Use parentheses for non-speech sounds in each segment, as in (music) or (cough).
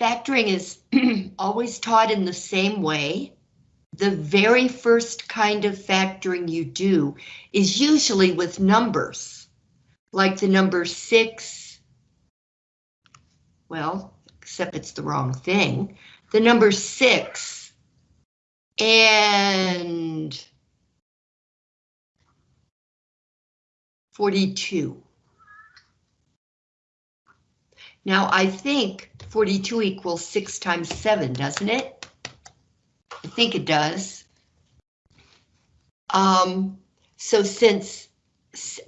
Factoring is (clears throat) always taught in the same way. The very first kind of factoring you do is usually with numbers, like the number six. Well, except it's the wrong thing. The number six and 42. Now I think 42 equals 6 times 7, doesn't it? I think it does. Um, so since,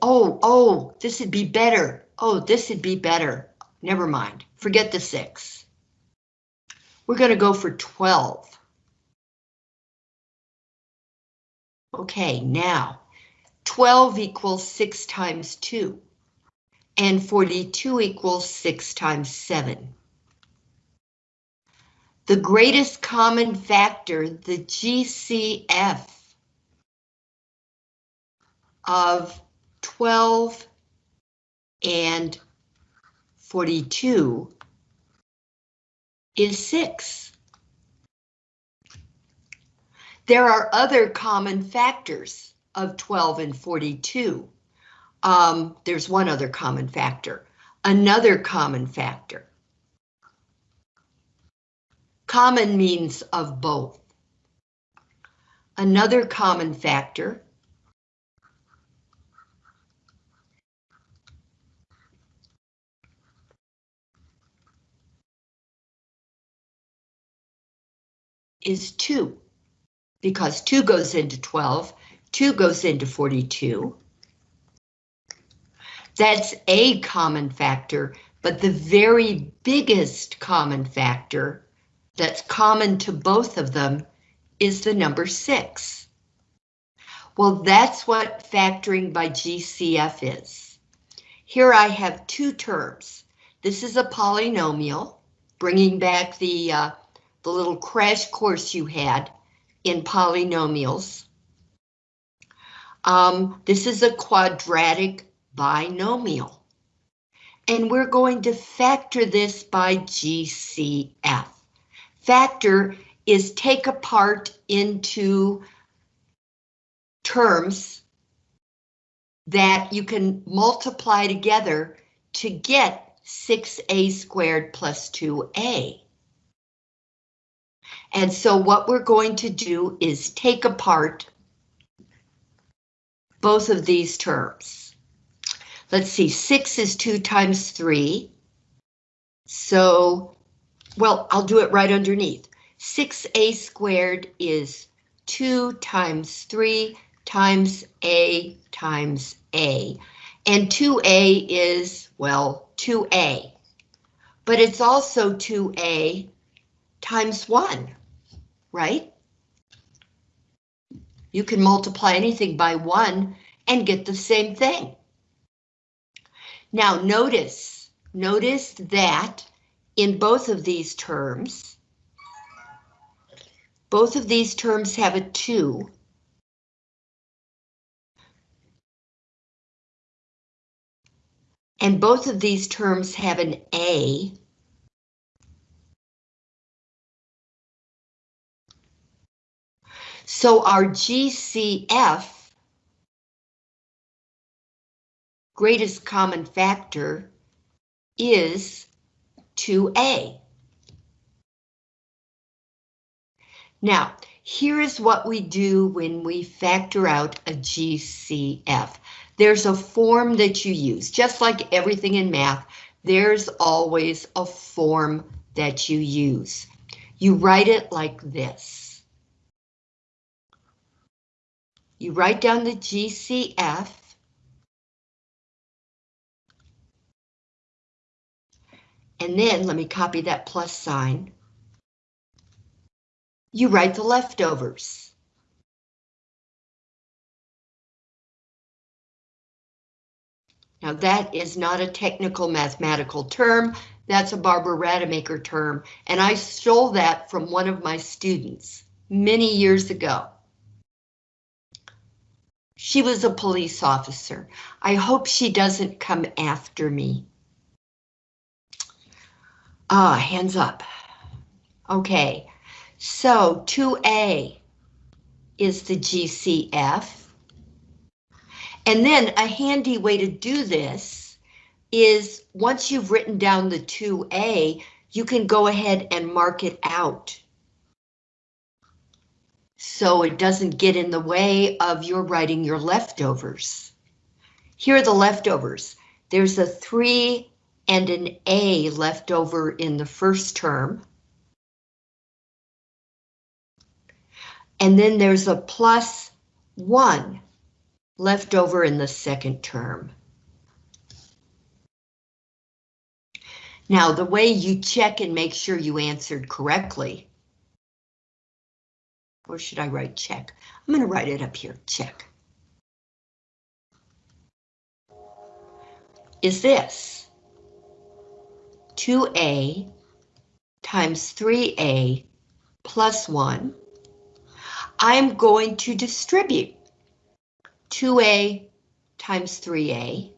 oh, oh, this would be better. Oh, this would be better. Never mind, forget the 6. We're going to go for 12. Okay, now 12 equals 6 times 2 and 42 equals 6 times 7. The greatest common factor, the GCF of 12 and 42 is 6. There are other common factors of 12 and 42. Um, there's one other common factor. Another common factor. Common means of both. Another common factor is 2, because 2 goes into 12, 2 goes into 42. That's a common factor, but the very biggest common factor that's common to both of them is the number 6. Well, that's what factoring by GCF is. Here I have two terms. This is a polynomial, bringing back the, uh, the little crash course you had in polynomials. Um, this is a quadratic binomial. And we're going to factor this by GCF. Factor is take apart into terms that you can multiply together to get 6a squared plus 2a. And so what we're going to do is take apart both of these terms. Let's see, six is two times three. So, well, I'll do it right underneath. 6a squared is 2 times 3 times a times a. And 2a is, well, 2a. But it's also 2a times 1, right? You can multiply anything by 1 and get the same thing. Now notice, notice that in both of these terms, both of these terms have a 2. And both of these terms have an A. So our GCF greatest common factor is 2a. Now, here is what we do when we factor out a GCF. There's a form that you use, just like everything in math, there's always a form that you use. You write it like this. You write down the GCF, And then let me copy that plus sign. You write the leftovers. Now that is not a technical mathematical term, that's a Barbara Rademacher term, and I stole that from one of my students many years ago. She was a police officer. I hope she doesn't come after me. Ah, hands up. Okay, so 2A is the GCF. And then a handy way to do this is once you've written down the 2A, you can go ahead and mark it out. So it doesn't get in the way of your writing your leftovers. Here are the leftovers. There's a 3 and an A left over in the first term. And then there's a plus 1 left over in the second term. Now, the way you check and make sure you answered correctly, or should I write check? I'm going to write it up here, check. Is this 2A times 3A plus 1. I'm going to distribute 2A times 3A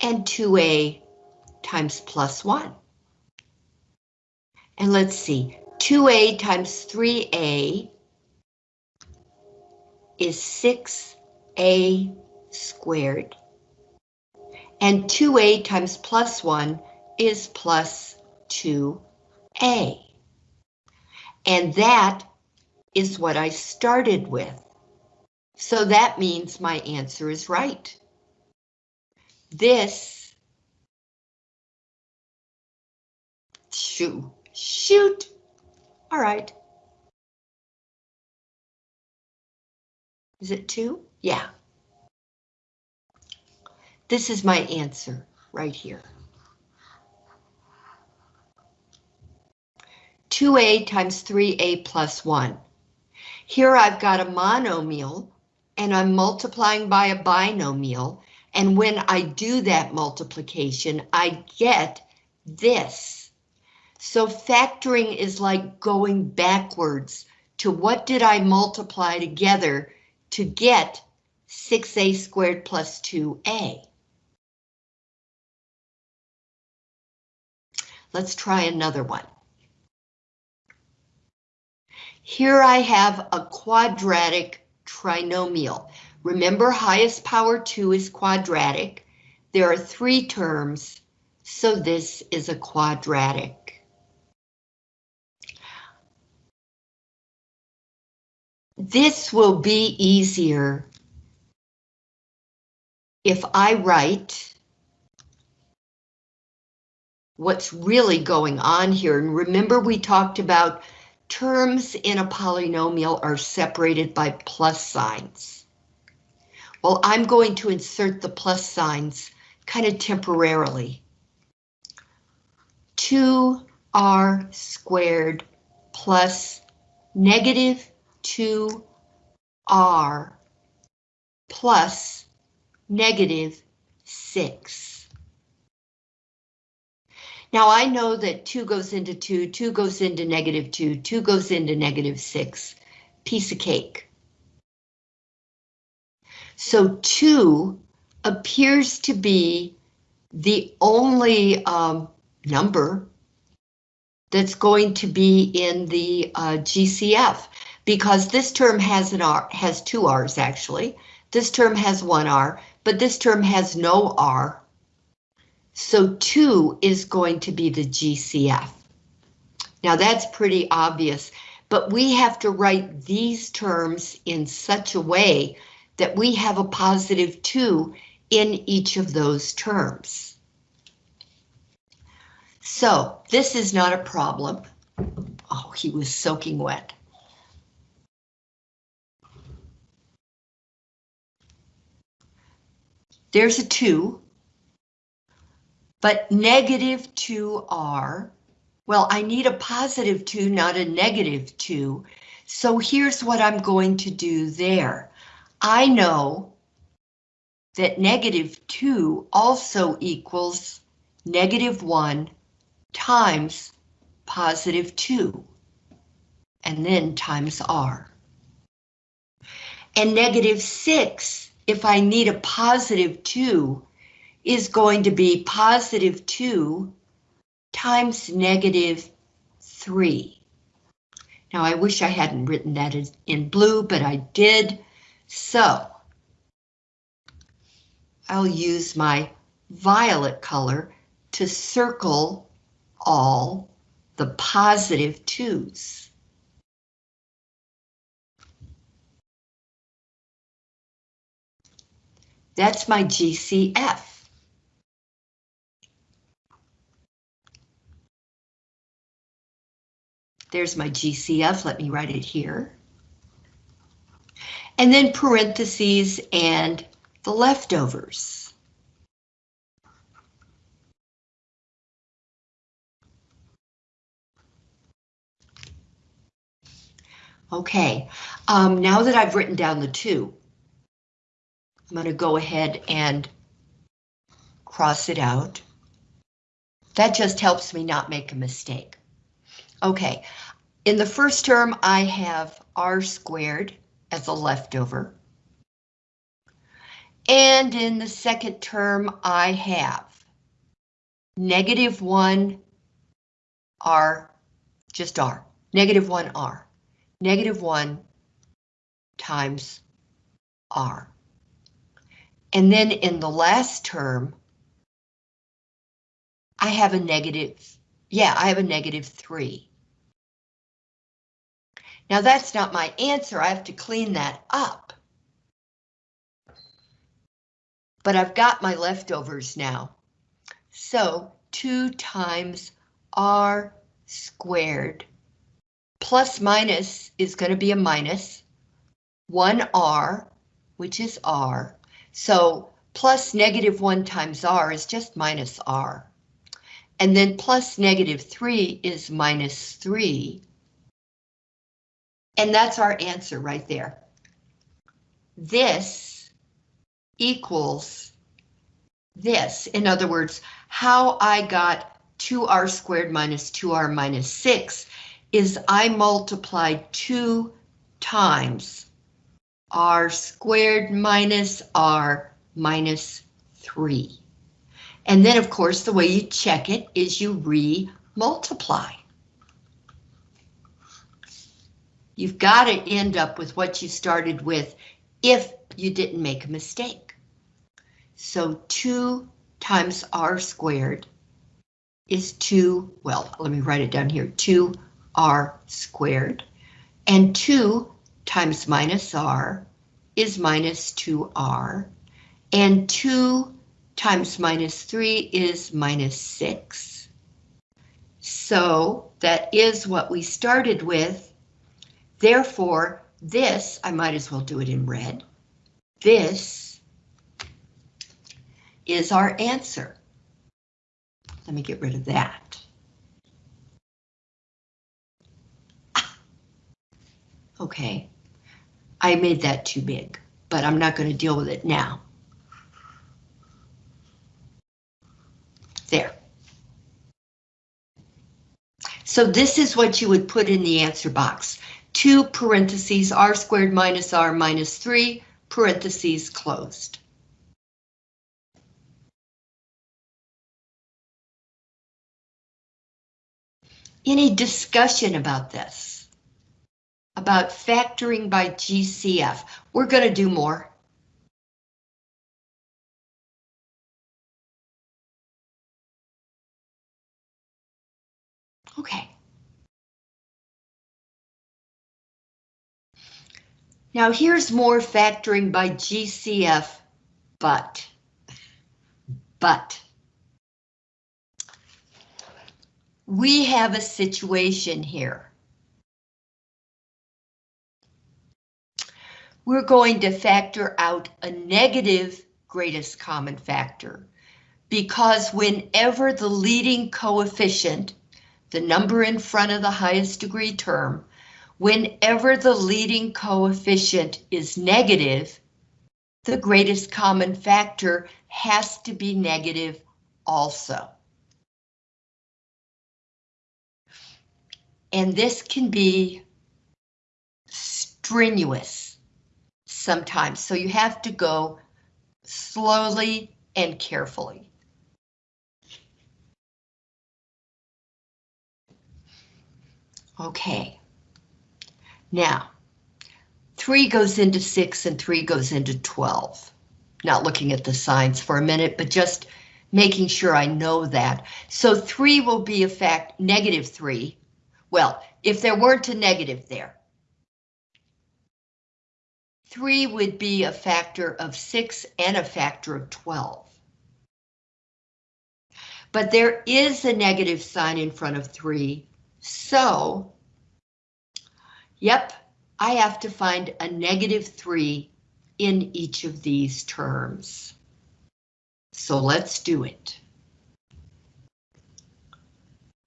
and 2A times plus 1. And let's see, 2A times 3A is 6A squared. And 2A times plus 1 is plus 2A. And that is what I started with. So that means my answer is right. This, shoot, shoot, all right. Is it two? Yeah. This is my answer right here. 2a times 3a plus 1. Here I've got a monomial and I'm multiplying by a binomial. And when I do that multiplication, I get this. So factoring is like going backwards to what did I multiply together to get 6a squared plus 2a. Let's try another one. Here I have a quadratic trinomial. Remember highest power 2 is quadratic. There are three terms, so this is a quadratic. This will be easier if I write what's really going on here. And remember we talked about terms in a polynomial are separated by plus signs. Well, I'm going to insert the plus signs kind of temporarily. 2r squared plus negative 2r plus negative 6. Now I know that 2 goes into 2, 2 goes into negative 2, 2 goes into negative 6. Piece of cake. So 2 appears to be the only um, number that's going to be in the uh, GCF because this term has an R, has two R's actually. This term has one R, but this term has no R. So 2 is going to be the GCF. Now that's pretty obvious, but we have to write these terms in such a way that we have a positive 2 in each of those terms. So this is not a problem. Oh, he was soaking wet. There's a 2 but negative 2r, well, I need a positive 2, not a negative 2. So here's what I'm going to do there. I know that negative 2 also equals negative 1 times positive 2, and then times r. And negative 6, if I need a positive 2, is going to be positive 2 times negative 3. Now I wish I hadn't written that in blue, but I did. So I'll use my violet color to circle all the positive positive twos. That's my GCF. There's my GCF, let me write it here. And then parentheses and the leftovers. Okay, um, now that I've written down the two, I'm going to go ahead and cross it out. That just helps me not make a mistake. Okay, in the first term, I have r squared as a leftover. And in the second term, I have negative 1 r, just r, negative 1 r, negative 1 times r. And then in the last term, I have a negative, yeah, I have a negative 3. Now that's not my answer, I have to clean that up. But I've got my leftovers now. So 2 times r squared plus minus is going to be a minus 1r, which is r. So plus negative 1 times r is just minus r. And then plus negative 3 is minus 3. And that's our answer right there. This equals this. In other words, how I got 2r squared minus 2r minus 6 is I multiplied 2 times r squared minus r minus 3. And then, of course, the way you check it is you re-multiply. You've got to end up with what you started with if you didn't make a mistake. So 2 times r squared is 2, well, let me write it down here, 2r squared. And 2 times minus r is minus 2r. And 2 times minus 3 is minus 6. So that is what we started with Therefore, this, I might as well do it in red. This is our answer. Let me get rid of that. Ah. Okay, I made that too big, but I'm not going to deal with it now. There. So this is what you would put in the answer box. 2 parentheses r squared minus r minus 3, parentheses closed. Any discussion about this? About factoring by GCF? We're going to do more. Okay. Now here's more factoring by GCF, but, but. We have a situation here. We're going to factor out a negative greatest common factor because whenever the leading coefficient, the number in front of the highest degree term, Whenever the leading coefficient is negative, the greatest common factor has to be negative also. And this can be strenuous sometimes, so you have to go slowly and carefully. Okay. Now, 3 goes into 6 and 3 goes into 12. Not looking at the signs for a minute, but just making sure I know that. So 3 will be a fact, negative 3. Well, if there weren't a negative there, 3 would be a factor of 6 and a factor of 12. But there is a negative sign in front of 3, so, yep, I have to find a negative 3 in each of these terms. So let's do it.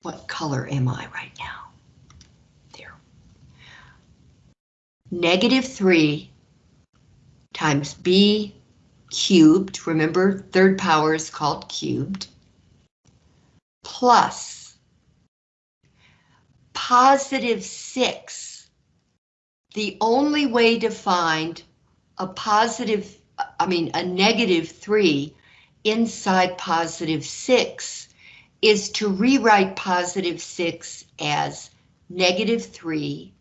What color am I right now? There. Negative 3 times b cubed, remember third power is called cubed, plus positive 6. The only way to find a positive, I mean a negative 3 inside positive 6 is to rewrite positive 6 as negative 3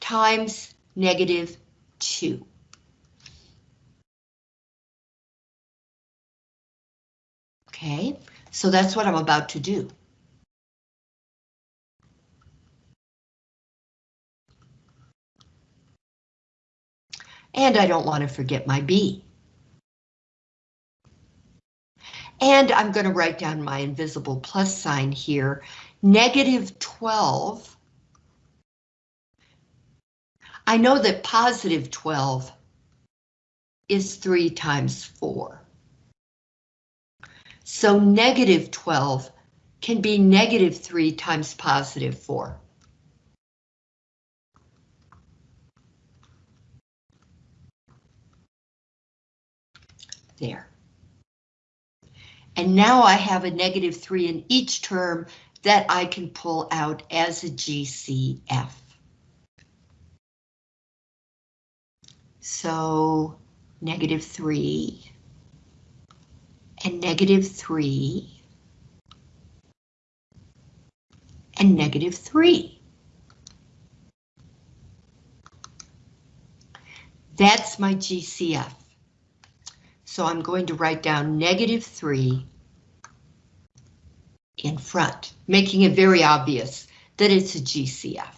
times negative 2. Okay, so that's what I'm about to do. And I don't want to forget my B. And I'm going to write down my invisible plus sign here. Negative 12. I know that positive 12 is 3 times 4. So negative 12 can be negative 3 times positive 4. There. And now I have a negative 3 in each term that I can pull out as a GCF. So negative 3 and negative 3 and negative 3. That's my GCF. So I'm going to write down negative 3 in front, making it very obvious that it's a GCF.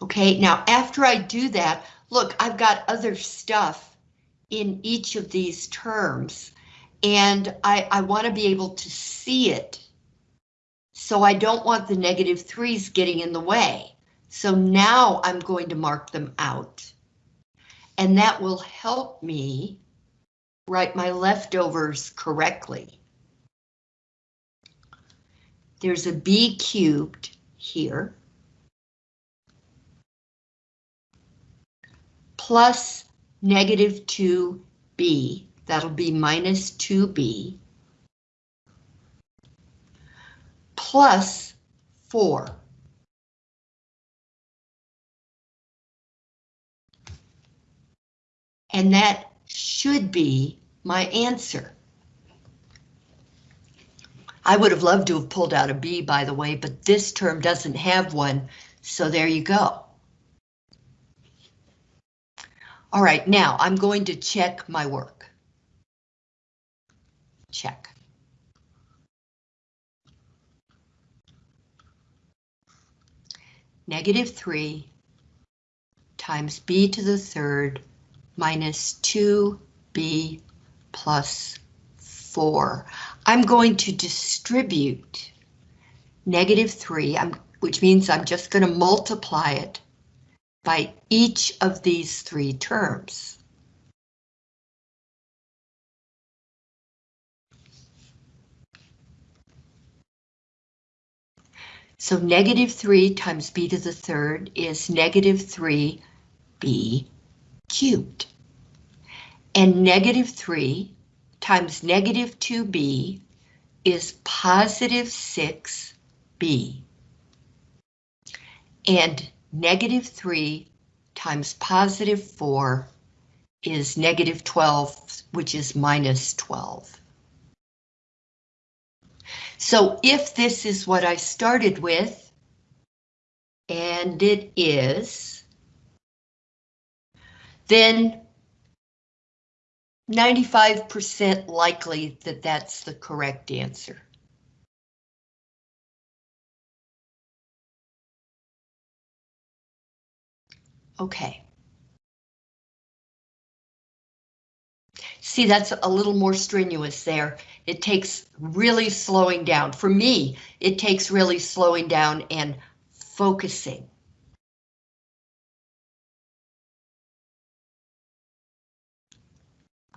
Okay, now after I do that, look, I've got other stuff in each of these terms and I, I want to be able to see it. So I don't want the negative threes getting in the way. So now I'm going to mark them out. And that will help me write my leftovers correctly. There's a b cubed here. Plus negative 2b That'll be minus 2b plus 4. And that should be my answer. I would have loved to have pulled out a B, by the way, but this term doesn't have one, so there you go. All right, now I'm going to check my work check. Negative 3 times b to the third minus 2b plus 4. I'm going to distribute negative 3, I'm, which means I'm just going to multiply it by each of these three terms. So negative 3 times b to the third is negative 3b cubed. And negative 3 times negative 2b is positive 6b. And negative 3 times positive 4 is negative 12, which is minus 12. So if this is what I started with, and it is, then 95% likely that that's the correct answer. Okay. See, that's a little more strenuous there. It takes really slowing down. For me, it takes really slowing down and focusing.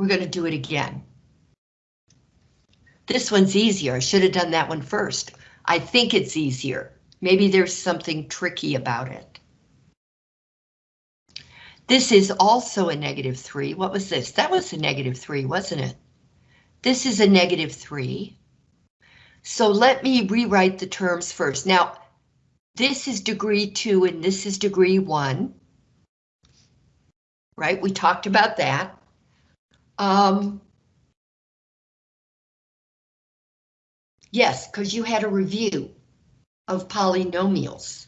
We're going to do it again. This one's easier. I should have done that one first. I think it's easier. Maybe there's something tricky about it. This is also a negative 3. What was this? That was a negative 3, wasn't it? This is a negative 3. So let me rewrite the terms first. Now, this is degree 2 and this is degree 1. Right, we talked about that. Um, yes, because you had a review of polynomials.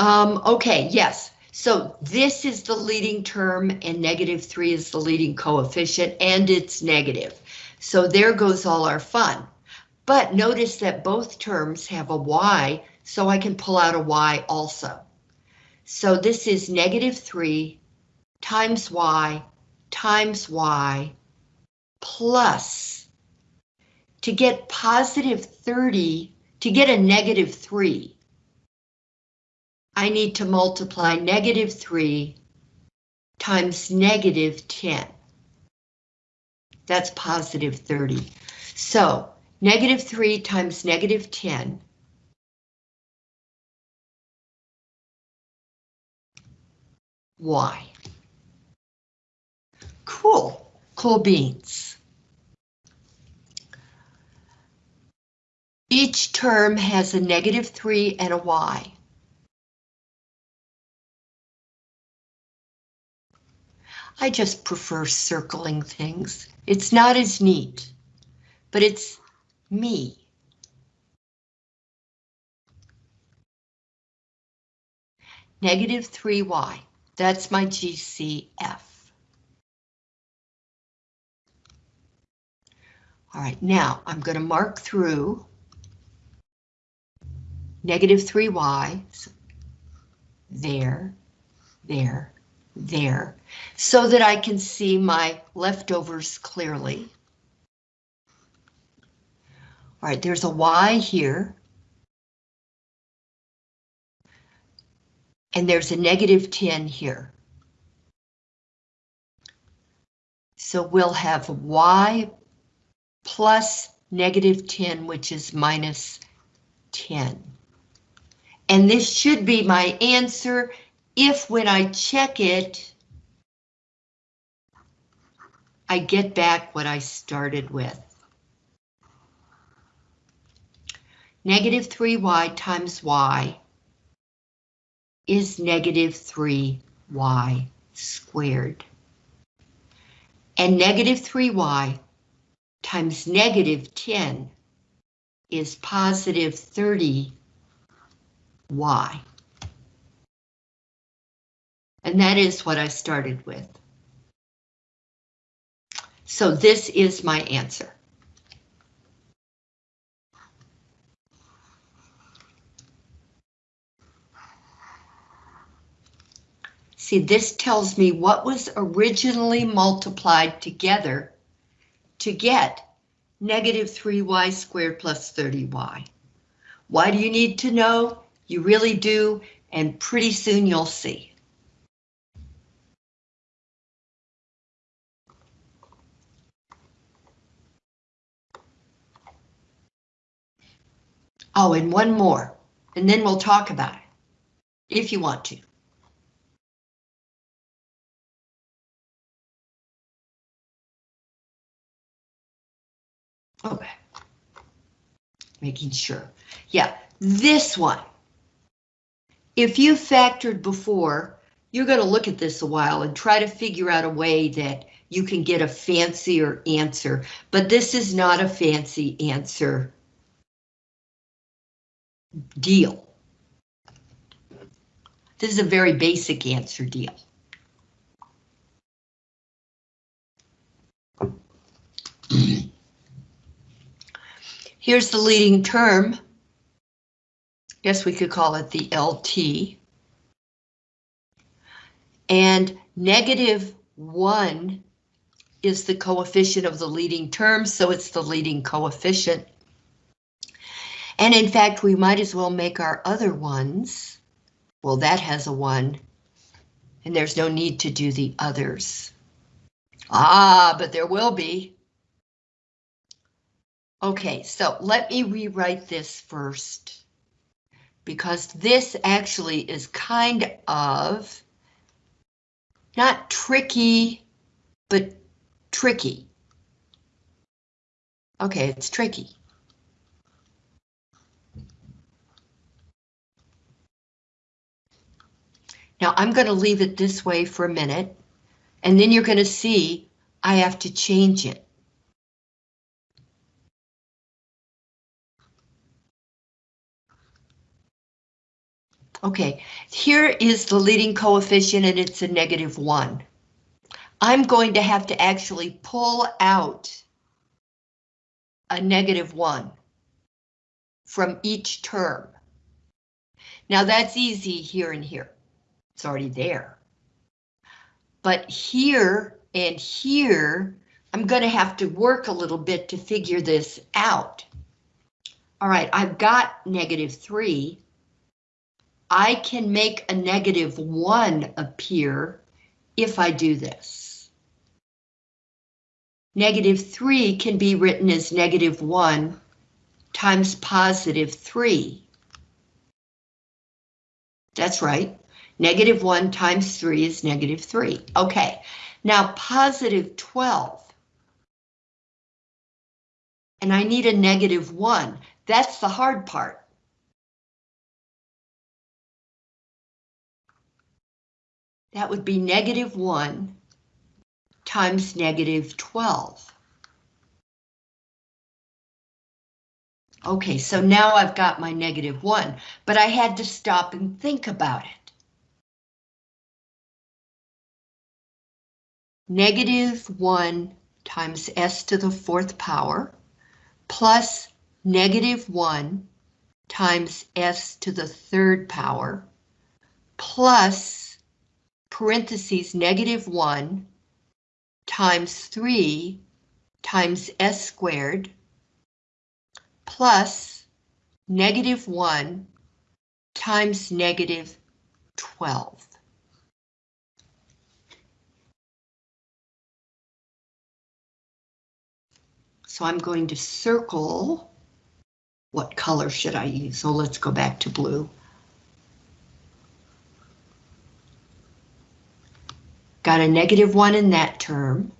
Um, okay, yes. So this is the leading term and negative 3 is the leading coefficient and it's negative. So there goes all our fun. But notice that both terms have a y, so I can pull out a y also. So this is negative 3 times y times y plus, to get positive 30, to get a negative 3, I need to multiply negative 3 times negative 10. That's positive 30. So negative 3 times negative 10 y. Cool, cool beans. Each term has a negative 3 and a y. I just prefer circling things. It's not as neat, but it's me. Negative 3y, that's my GCF. All right, now I'm going to mark through negative 3y, there, there, there so that I can see my leftovers clearly. All right, there's a Y here. And there's a negative 10 here. So we'll have Y plus negative 10, which is minus 10. And this should be my answer if when I check it, I get back what I started with. Negative 3y times y is negative 3y squared. And negative 3y times negative 10 is positive 30y. And that is what I started with. So this is my answer. See, this tells me what was originally multiplied together to get negative 3y squared plus 30y. Why do you need to know? You really do, and pretty soon you'll see. Oh, and one more, and then we'll talk about it, if you want to. Okay. Making sure. Yeah, this one. If you factored before, you're going to look at this a while and try to figure out a way that you can get a fancier answer, but this is not a fancy answer deal. This is a very basic answer deal. Here's the leading term. Guess we could call it the LT. And negative 1 is the coefficient of the leading term, so it's the leading coefficient. And in fact, we might as well make our other ones. Well, that has a 1, and there's no need to do the others. Ah, but there will be. Okay, so let me rewrite this first. Because this actually is kind of not tricky, but tricky. Okay, it's tricky. Now I'm going to leave it this way for a minute, and then you're going to see I have to change it. Okay, here is the leading coefficient and it's a negative one. I'm going to have to actually pull out a negative one from each term. Now that's easy here and here. It's already there. But here and here, I'm going to have to work a little bit to figure this out. All right, I've got negative 3. I can make a negative 1 appear if I do this. Negative 3 can be written as negative 1 times positive 3. That's right. Negative 1 times 3 is negative 3. Okay, now positive 12. And I need a negative 1. That's the hard part. That would be negative 1 times negative 12. Okay, so now I've got my negative 1, but I had to stop and think about it. negative 1 times s to the fourth power plus negative 1 times s to the third power plus parentheses negative 1 times 3 times s squared plus negative 1 times negative 12. So I'm going to circle. What color should I use? So let's go back to blue. Got a negative one in that term,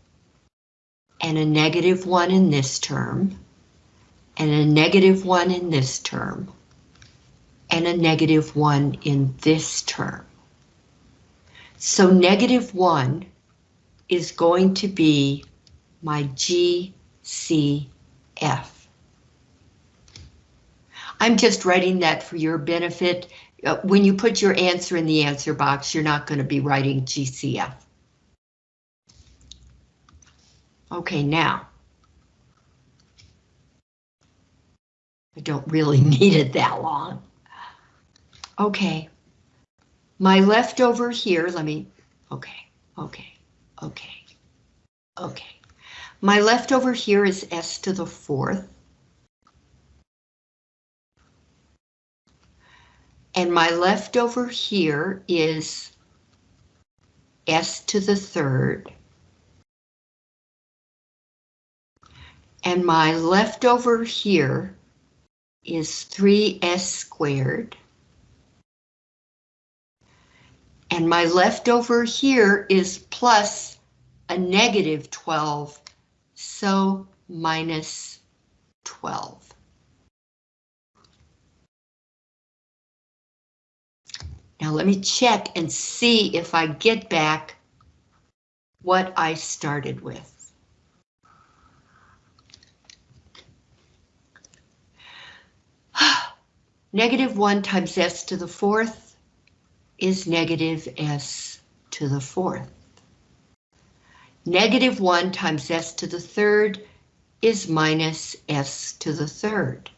and a negative one in this term, and a negative one in this term, and a negative one in this term. So negative one is going to be my G CF. I'm just writing that for your benefit. Uh, when you put your answer in the answer box, you're not going to be writing GCF. Okay, now. I don't really (laughs) need it that long. Okay. My leftover here, let me, okay, okay, okay, okay. My leftover here is s to the fourth. And my leftover here is s to the third. And my leftover here is 3s squared. And my leftover here is plus a negative 12 so minus 12. Now let me check and see if I get back what I started with. Negative 1 times s to the fourth is negative s to the fourth. Negative 1 times s to the third is minus s to the third.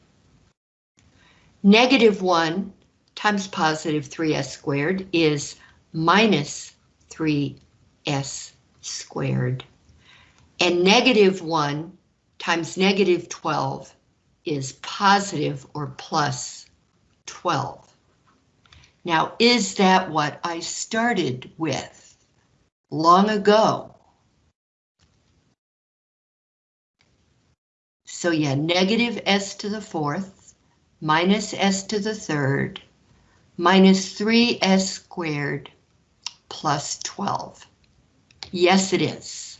Negative 1 times positive 3s squared is minus 3s squared. And negative 1 times negative 12 is positive or plus 12. Now, is that what I started with long ago? So yeah, negative s to the fourth, minus s to the third, minus 3s squared, plus 12. Yes, it is.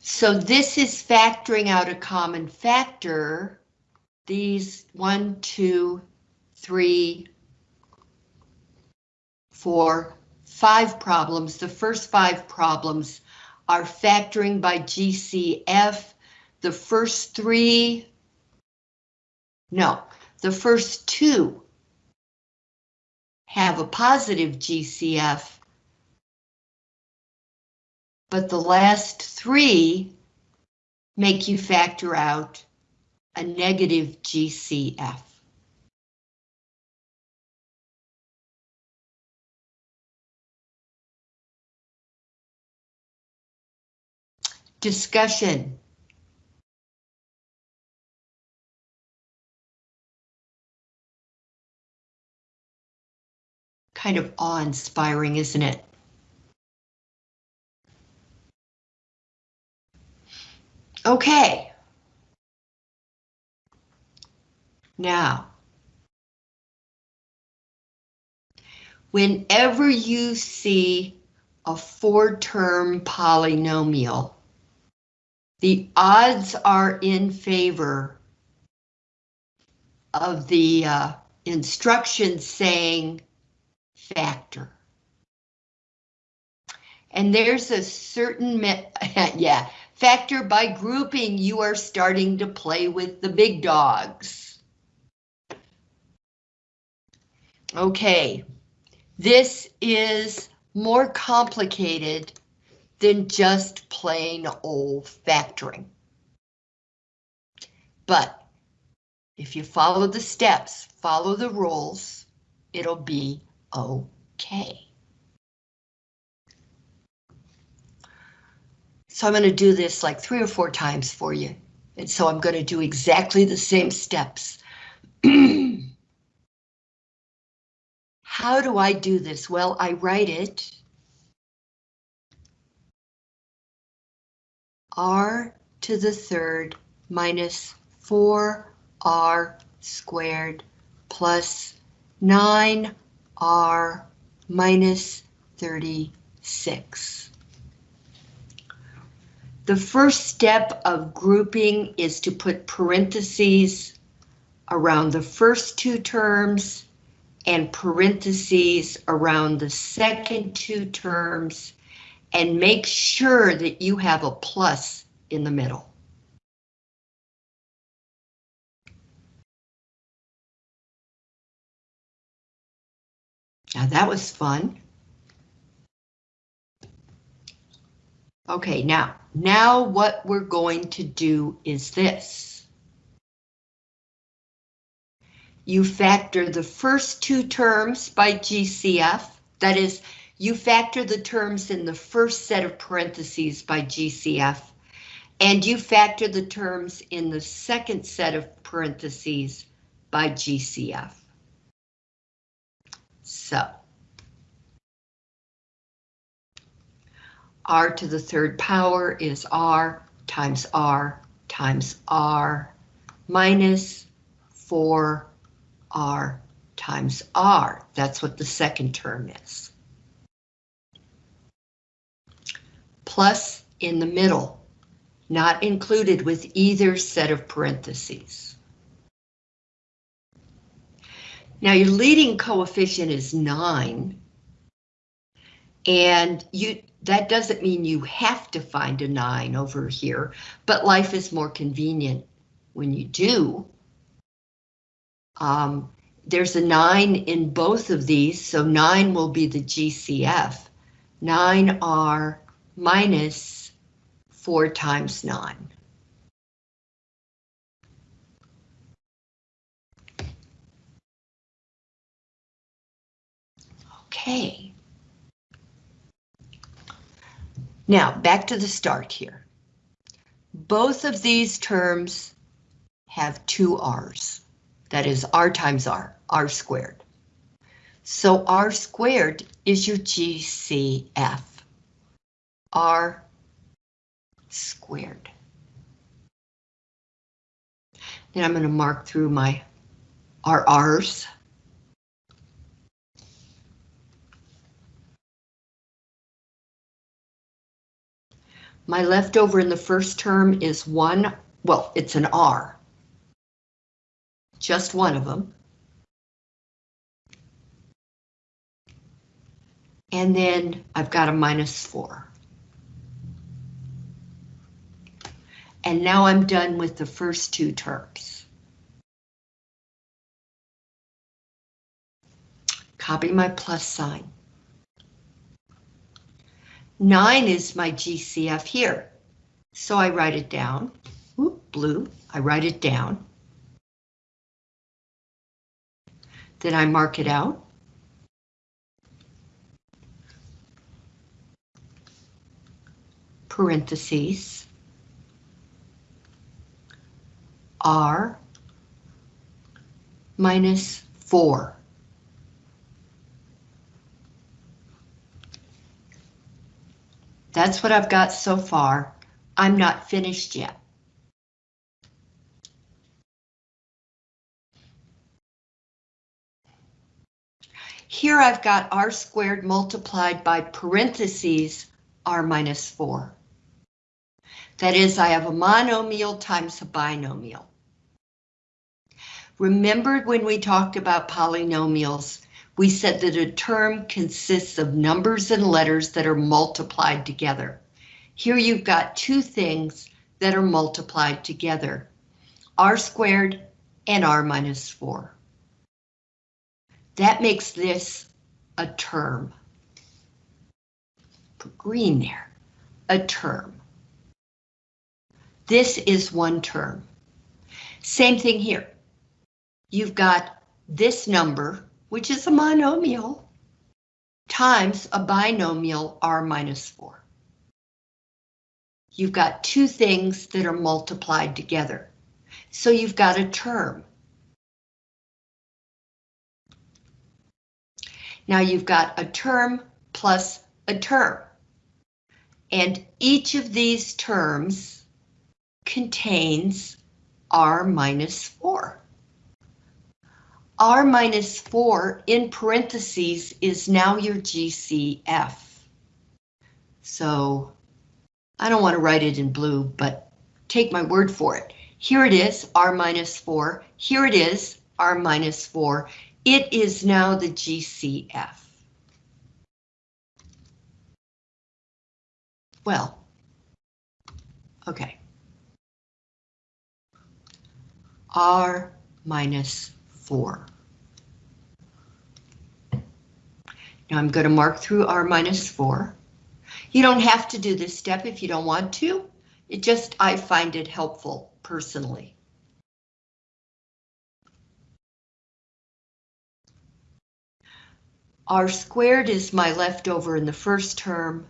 So this is factoring out a common factor. These one, two, three, four, five problems. The first five problems are factoring by GCF. The first three, no, the first two have a positive GCF, but the last three make you factor out a negative GCF. Discussion. Kind of awe-inspiring, isn't it? Okay. Now, whenever you see a four-term polynomial, the odds are in favor of the uh, instructions saying factor. And there's a certain, (laughs) yeah, factor by grouping, you are starting to play with the big dogs. Okay, this is more complicated than just plain old factoring. But if you follow the steps, follow the rules, it'll be okay. So I'm going to do this like three or four times for you. And so I'm going to do exactly the same steps. (clears throat) How do I do this? Well, I write it r to the third minus 4r squared plus 9r minus 36. The first step of grouping is to put parentheses around the first two terms and parentheses around the second two terms and make sure that you have a plus in the middle. Now that was fun. Okay, now, now what we're going to do is this. You factor the first two terms by GCF, that is, you factor the terms in the first set of parentheses by GCF, and you factor the terms in the second set of parentheses by GCF. So, r to the third power is r times r times r minus 4r times r. That's what the second term is. plus in the middle, not included with either set of parentheses. Now your leading coefficient is 9, and you that doesn't mean you have to find a 9 over here, but life is more convenient when you do. Um, there's a 9 in both of these, so 9 will be the GCF. 9R minus 4 times 9. Okay. Now, back to the start here. Both of these terms have two r's. That is r times r, r squared. So r squared is your GCF. r squared. Then I'm going to mark through my RRs. My leftover in the first term is one, well, it's an R. Just one of them. And then I've got a minus four. And now I'm done with the first two terms. Copy my plus sign. 9 is my GCF here. So I write it down. Oop, blue, I write it down. Then I mark it out. Parentheses. R minus 4. That's what I've got so far. I'm not finished yet. Here I've got r squared multiplied by parentheses r minus 4. That is, I have a monomial times a binomial. Remember when we talked about polynomials, we said that a term consists of numbers and letters that are multiplied together. Here you've got two things that are multiplied together, r squared and r minus 4. That makes this a term. Put green there, a term. This is one term. Same thing here. You've got this number, which is a monomial, times a binomial r minus 4. You've got two things that are multiplied together. So you've got a term. Now you've got a term plus a term. And each of these terms contains r minus 4 r minus 4 in parentheses is now your GCF. So I don't want to write it in blue, but take my word for it. Here it is, r minus 4. Here it is, r minus 4. It is now the GCF. Well, okay. r minus 4. Now I'm going to mark through R minus 4. You don't have to do this step if you don't want to. It just, I find it helpful personally. R squared is my leftover in the first term.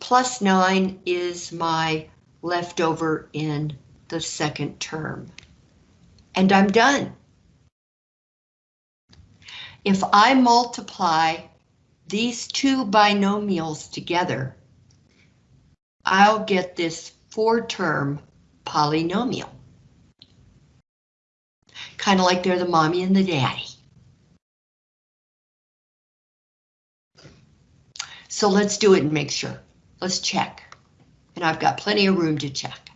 Plus 9 is my leftover in the second term and I'm done. If I multiply these two binomials together, I'll get this four-term polynomial. Kind of like they're the mommy and the daddy. So let's do it and make sure. Let's check. And I've got plenty of room to check.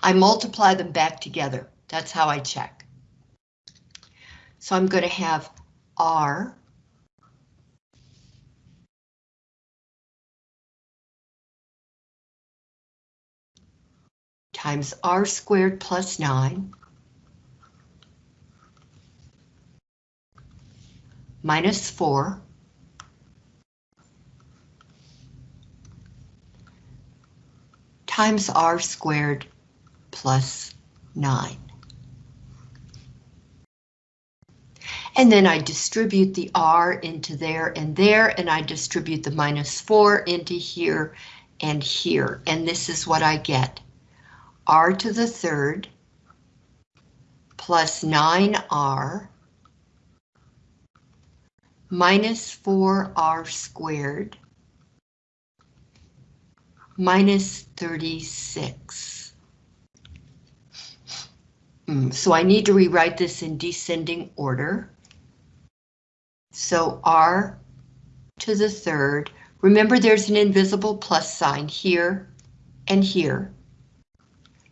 I multiply them back together. That's how I check. So I'm going to have R times r squared plus 9 minus 4 times r squared plus 9. And then I distribute the r into there and there, and I distribute the minus 4 into here and here. And this is what I get. R to the third plus 9r minus 4r squared minus 36. Mm, so I need to rewrite this in descending order. So r to the third, remember there's an invisible plus sign here and here.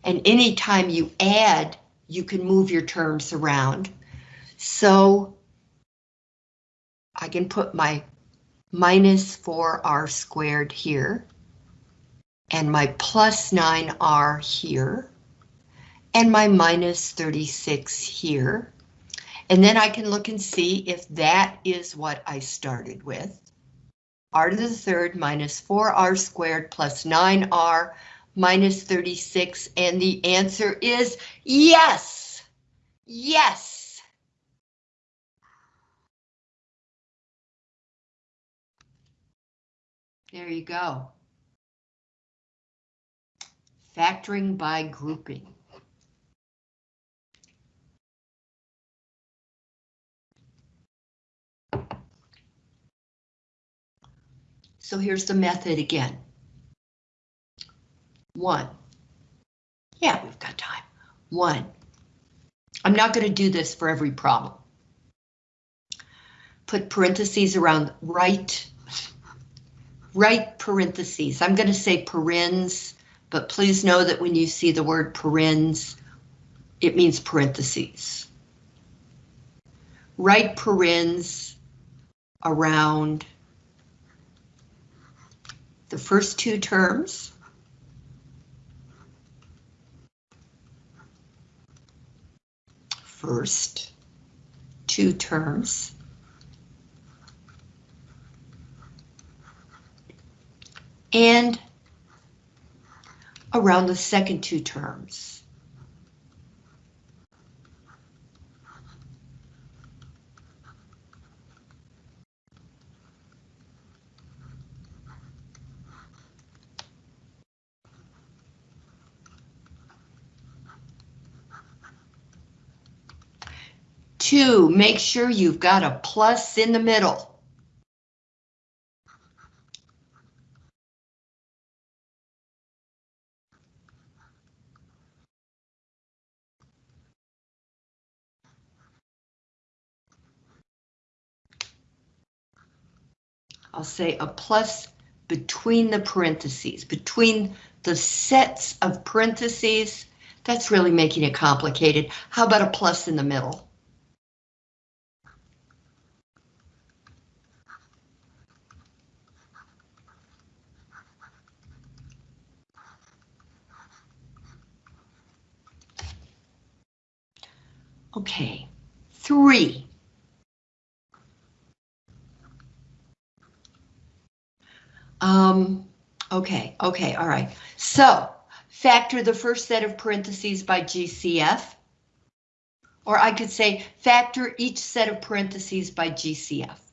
And anytime you add, you can move your terms around. So I can put my minus 4r squared here, and my plus 9r here, and my minus 36 here. And then I can look and see if that is what I started with. r to the third minus 4r squared plus 9r minus 36, and the answer is yes! Yes! There you go. Factoring by grouping. So here's the method again. One. Yeah, we've got time. One. I'm not going to do this for every problem. Put parentheses around right, right parentheses. I'm going to say parens, but please know that when you see the word parens, it means parentheses. Right parens around the first two terms. First two terms. And around the second two terms. Two, make sure you've got a plus in the middle. I'll say a plus between the parentheses, between the sets of parentheses. That's really making it complicated. How about a plus in the middle? Okay, three. Um, okay, okay, all right. So, factor the first set of parentheses by GCF. Or I could say factor each set of parentheses by GCF.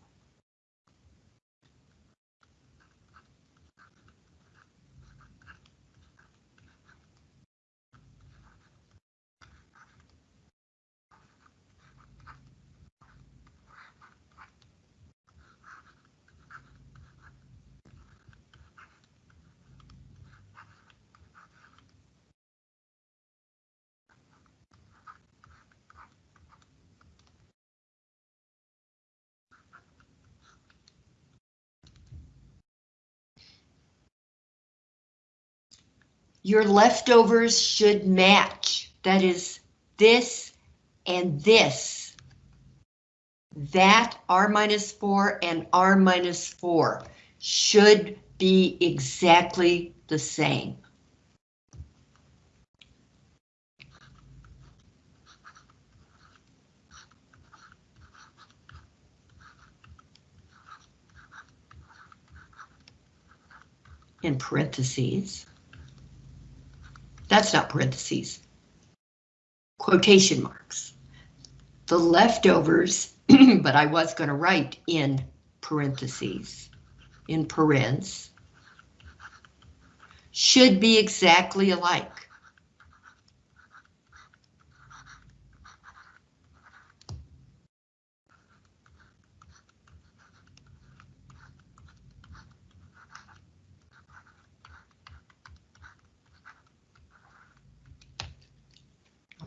Your leftovers should match. That is this and this. That R minus 4 and R minus 4 should be exactly the same. in parentheses. That's not parentheses. Quotation marks. The leftovers, (clears throat) but I was going to write in parentheses, in parens, should be exactly alike.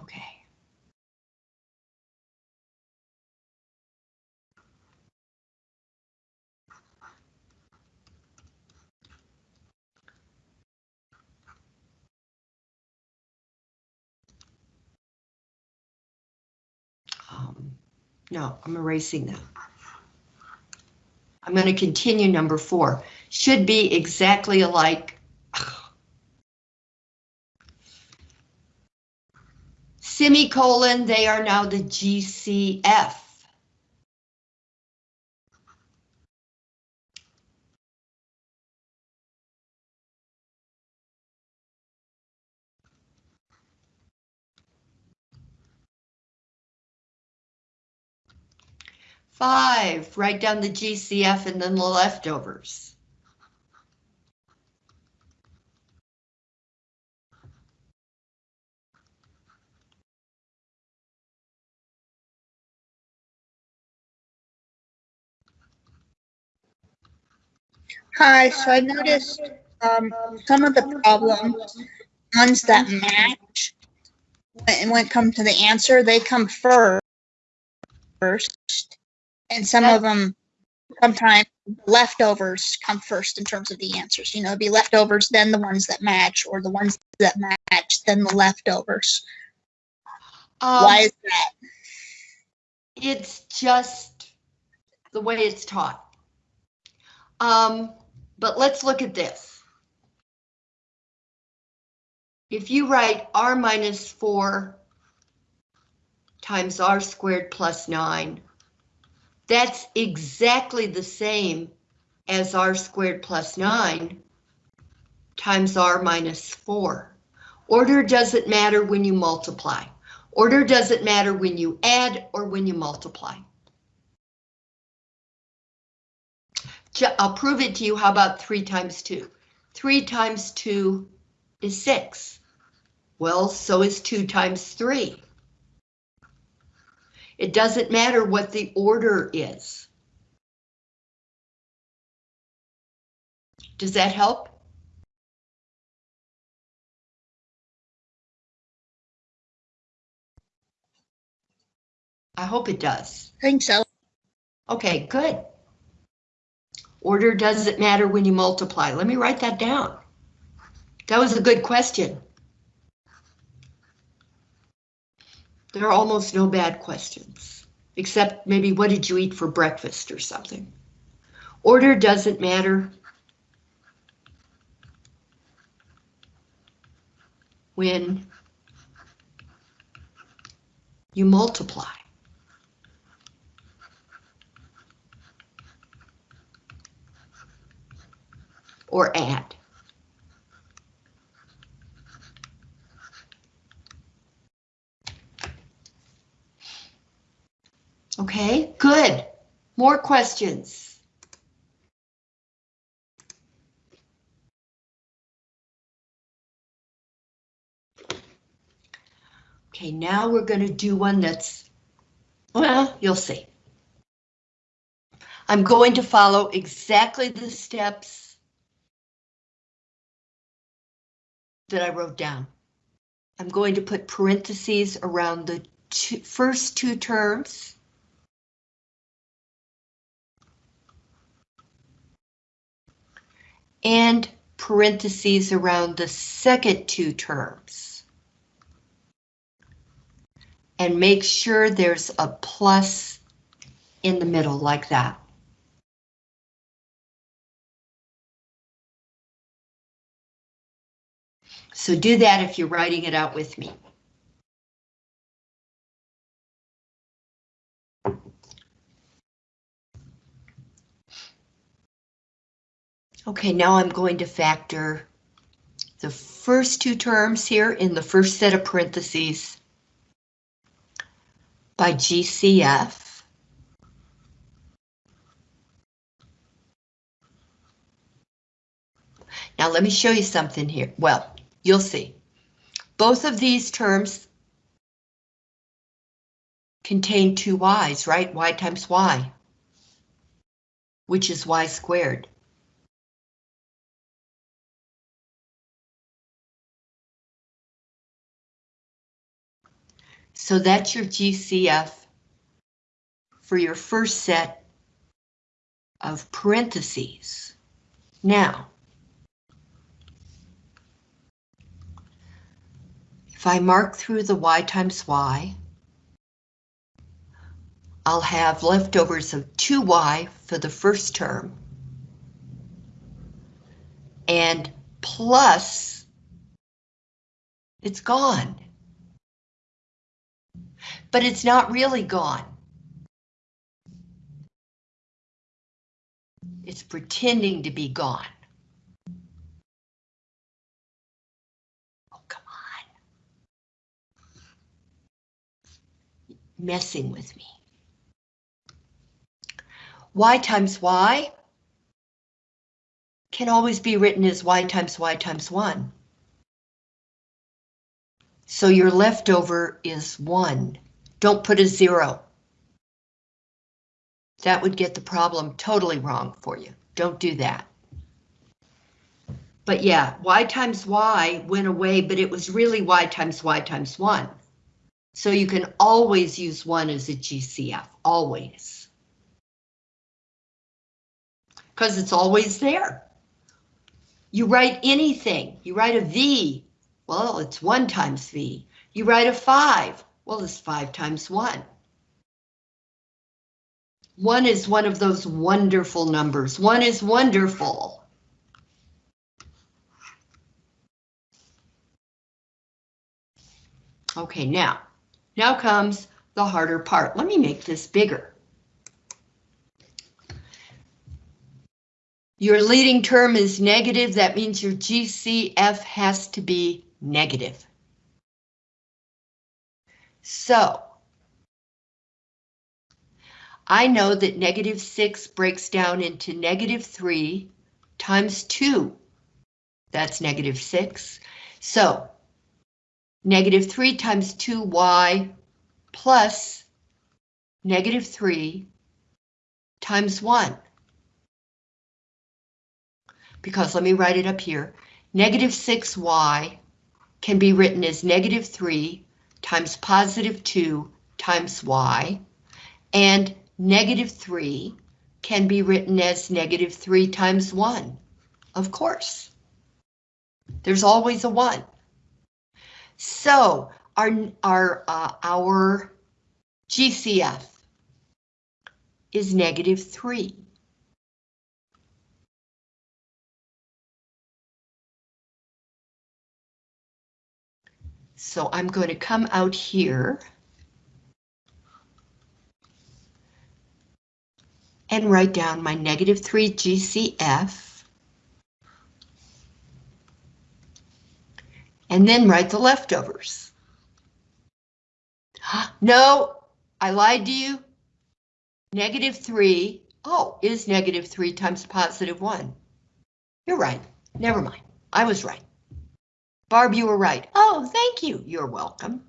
Okay. Um, no, I'm erasing that. I'm going to continue number four. Should be exactly alike. (sighs) Semicolon, they are now the GCF. Five, write down the GCF and then the leftovers. Hi, so I noticed um, some of the problems, ones that match, when, when it comes to the answer, they come first. And some of them, sometimes leftovers come first in terms of the answers. You know, it'd be leftovers, then the ones that match, or the ones that match, then the leftovers. Why Um, is that? It's just the way it's taught. Um, but let's look at this. If you write r minus 4 times r squared plus 9, that's exactly the same as r squared plus 9 times r minus 4. Order doesn't matter when you multiply. Order doesn't matter when you add or when you multiply. I'll prove it to you. How about 3 times 2? 3 times 2 is 6. Well, so is 2 times 3. It doesn't matter what the order is. Does that help? I hope it does. I think so. Okay, good. Order doesn't matter when you multiply. Let me write that down. That was a good question. There are almost no bad questions, except maybe what did you eat for breakfast or something. Order doesn't matter when you multiply. or add. Okay, good. More questions? Okay, now we're going to do one that's, well, you'll see. I'm going to follow exactly the steps that I wrote down. I'm going to put parentheses around the two, first two terms. And parentheses around the second two terms. And make sure there's a plus in the middle like that. So do that if you're writing it out with me. Okay, now I'm going to factor the first two terms here in the first set of parentheses by GCF. Now let me show you something here. Well, you'll see. Both of these terms contain two y's, right? y times y, which is y squared. So that's your GCF for your first set of parentheses. Now, if I mark through the y times y, I'll have leftovers of 2y for the first term. And plus, it's gone. But it's not really gone. It's pretending to be gone. Oh, come on. Messing with me. y times y can always be written as y times y times 1. So your leftover is 1. Don't put a 0. That would get the problem totally wrong for you. Don't do that. But yeah, y times y went away, but it was really y times y times 1. So you can always use 1 as a GCF, always because it's always there. You write anything, you write a V, well, it's one times V. You write a five, well, it's five times one. One is one of those wonderful numbers. One is wonderful. Okay, now, now comes the harder part. Let me make this bigger. Your leading term is negative, that means your GCF has to be negative. So, I know that negative 6 breaks down into negative 3 times 2. That's negative 6. So, negative 3 times 2y plus negative 3 times 1 because let me write it up here. Negative 6y can be written as negative 3 times positive 2 times y, and negative 3 can be written as negative 3 times 1, of course. There's always a 1. So our, our, uh, our GCF is negative 3. So I'm going to come out here. And write down my negative 3 GCF. And then write the leftovers. (gasps) No, I lied to you. Negative 3, oh, is negative 3 times positive 1. You're right. Never mind. I was right. Barb, you were right. Oh, thank you. You're welcome.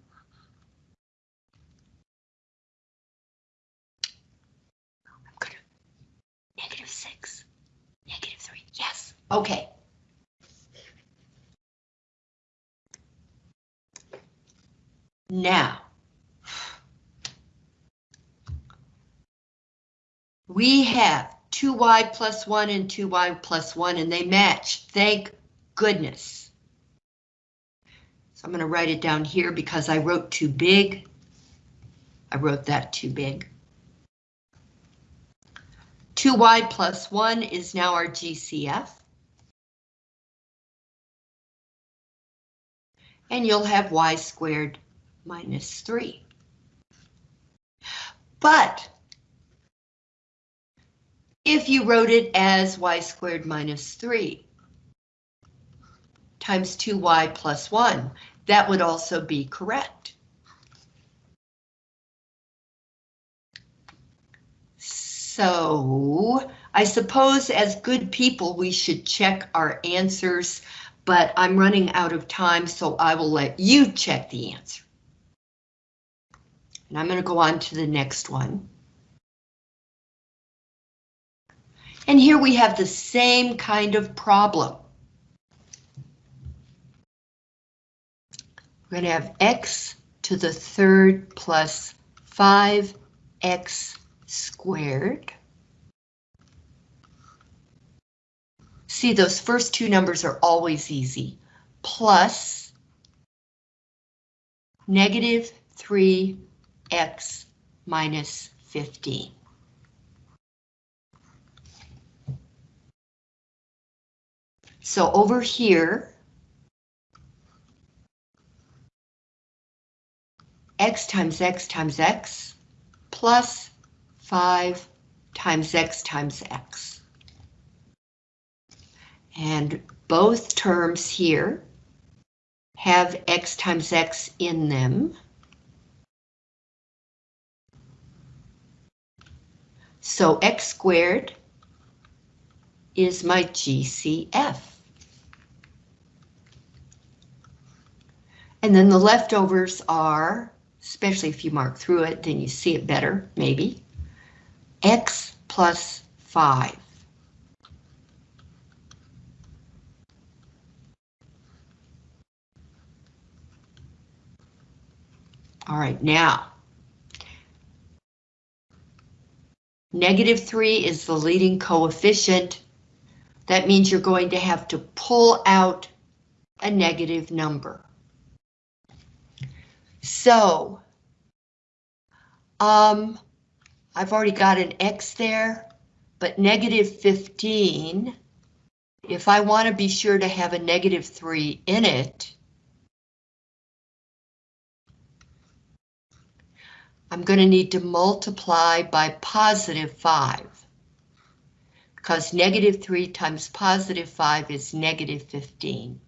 I'm gonna negative six, negative three. Yes. Okay. Now. We have 2y plus 1 and 2y plus 1, and they match. Thank goodness. I'm going to write it down here because I wrote too big. I wrote that too big. 2y plus 1 is now our GCF. And you'll have y squared minus 3. But if you wrote it as y squared minus 3 times 2y plus 1, that would also be correct. So I suppose as good people, we should check our answers, but I'm running out of time, so I will let you check the answer. And I'm going to go on to the next one. And here we have the same kind of problem. We're going to have x to the third plus 5x squared. See, those first two numbers are always easy. Plus negative 3x minus 15. So over here, x times x times x plus 5 times x times x. And both terms here have x times x in them. So x squared is my GCF. And then the leftovers are, especially if you mark through it, then you see it better, maybe, x plus 5. All right, now. Negative 3 is the leading coefficient. That means you're going to have to pull out a negative number. So, um, I've already got an X there, but negative 15, if I want to be sure to have a negative 3 in it, I'm going to need to multiply by positive 5. Because negative 3 times positive 5 is negative 15.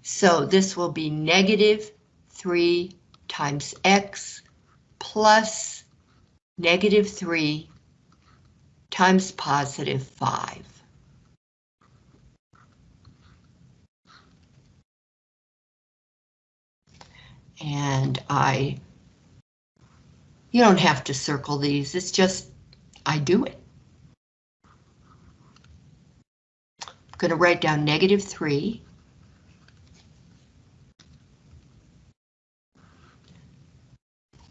So this will be negative 3 times x plus negative 3 times positive 5. And I, you don't have to circle these, it's just, I do it. I'm going to write down negative 3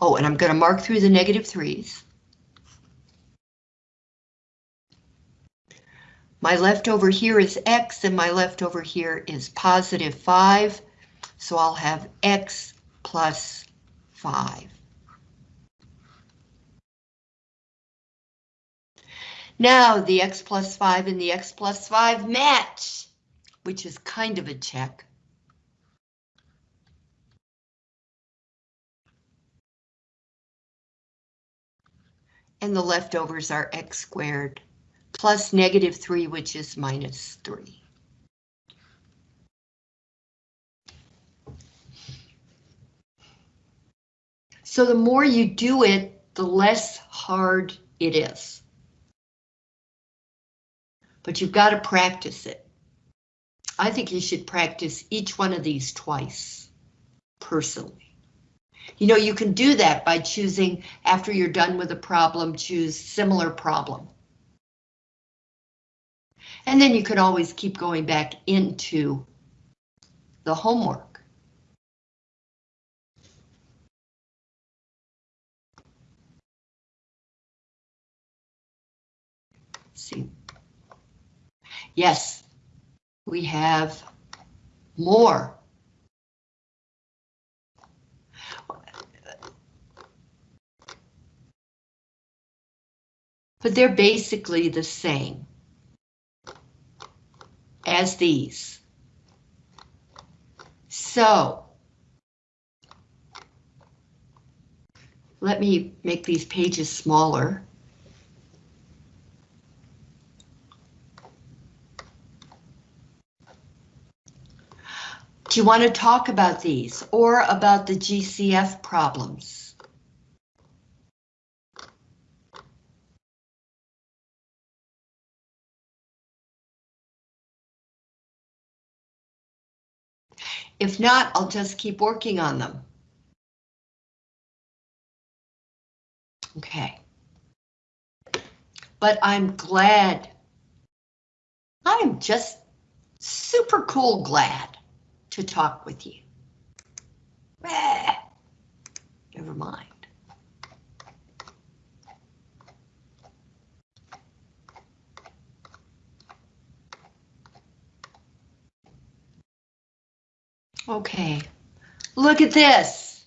Oh, and I'm going to mark through the negative threes. My leftover here is x and my leftover here is positive 5, so I'll have x plus 5. Now the x plus 5 and the x plus 5 match, which is kind of a check. And the leftovers are x squared plus negative 3, which is minus 3. So the more you do it, the less hard it is. But you've got to practice it. I think you should practice each one of these twice, personally. You know, you can do that by choosing, after you're done with a problem, choose similar problem. And then you can always keep going back into the homework. see. Yes, we have more but they're basically the same as these. So, let me make these pages smaller. Do you want to talk about these or about the GCF problems? If not, I'll just keep working on them. Okay. But I'm glad. I'm just super cool glad to talk with you. Never mind. Okay, look at this.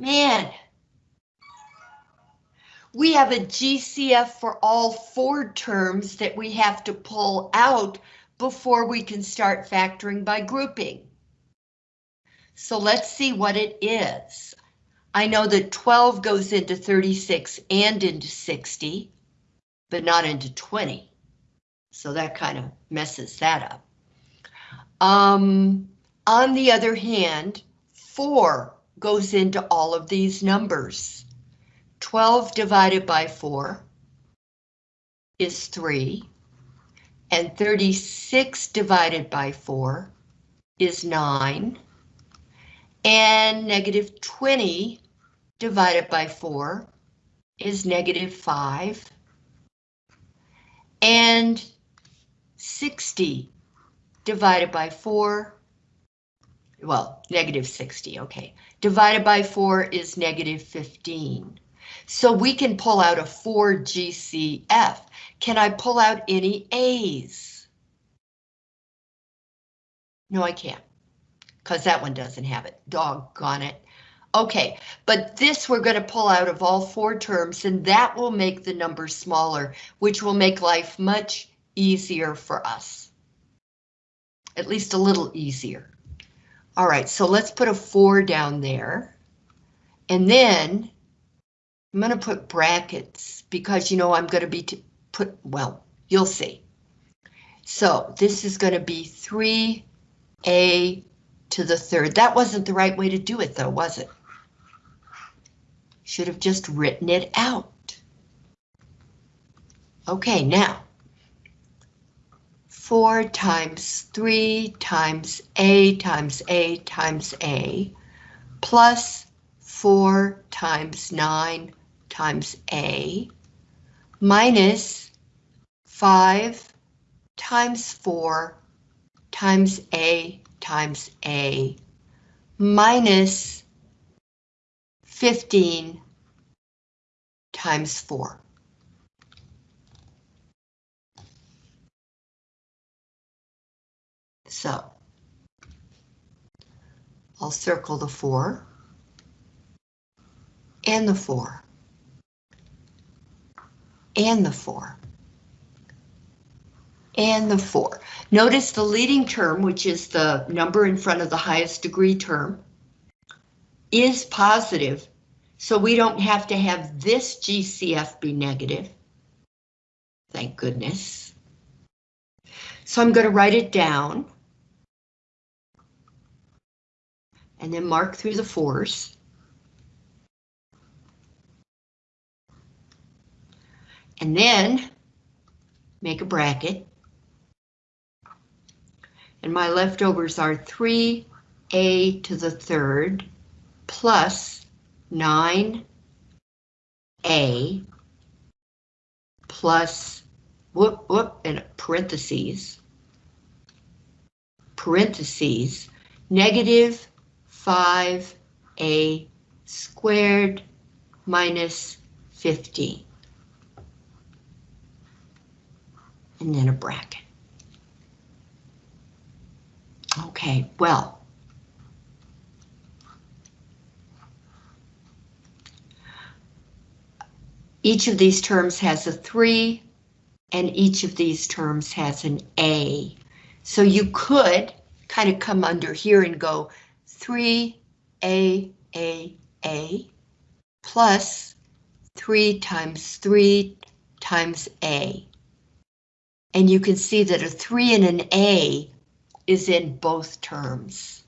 Man. We have a GCF for all four terms that we have to pull out before we can start factoring by grouping. So let's see what it is. I know that 12 goes into 36 and into 60, but not into 20. So that kind of messes that up. Um, on the other hand, 4 goes into all of these numbers. 12 divided by 4 is 3, and 36 divided by 4 is 9, and negative 20 divided by 4 is negative 5, and 60 divided by 4, well, negative 60, okay, divided by 4 is negative 15. So we can pull out a 4 GCF. Can I pull out any A's? No, I can't, because that one doesn't have it. Doggone it. Okay, but this we're going to pull out of all four terms, and that will make the number smaller, which will make life much easier for us. At least a little easier. All right, so let's put a 4 down there. And then I'm going to put brackets because, you know, I'm going to be to put, well, you'll see. So this is going to be 3a to the third. That wasn't the right way to do it, though, was it? Should have just written it out. Okay, now. 4 times 3 times a times a times a plus 4 times 9 times A minus 5 times 4 times A times A minus 15 times 4. So I'll circle the 4 and the 4 and the 4. And the 4. Notice the leading term, which is the number in front of the highest degree term, is positive, so we don't have to have this GCF be negative. Thank goodness. So I'm going to write it down. And then mark through the fours. And then make a bracket. And my leftovers are 3a to the third plus 9a plus, whoop, whoop, and parentheses, parentheses, negative 5a squared minus 15. and then a bracket. Okay, well. Each of these terms has a 3, and each of these terms has an A. So you could kind of come under here and go 3 A, A, A, plus 3 times 3 times A. And you can see that a 3 and an A is in both terms.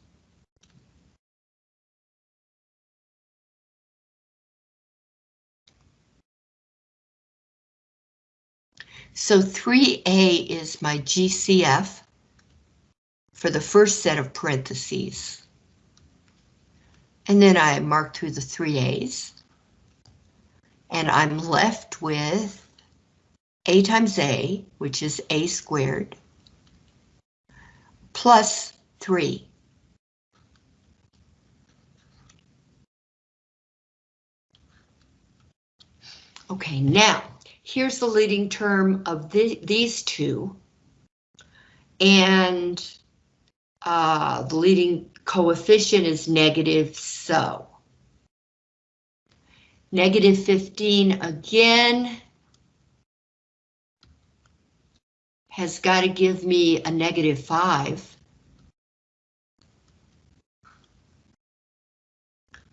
So 3A is my GCF for the first set of parentheses. And then I mark through the three A's. And I'm left with A times A, which is A squared, plus 3. Okay, now, here's the leading term of the, these two. And uh, the leading coefficient is negative, so. Negative 15 again. Has got to give me a negative 5.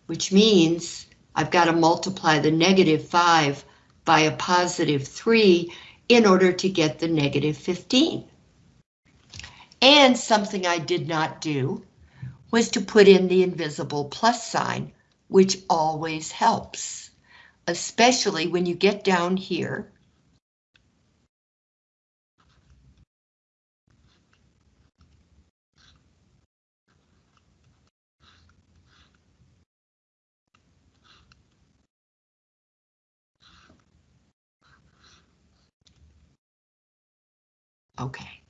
Which means I've got to multiply the negative 5 by a positive 3 in order to get the negative 15. And something I did not do was to put in the invisible plus sign, which always helps, especially when you get down here. Okay.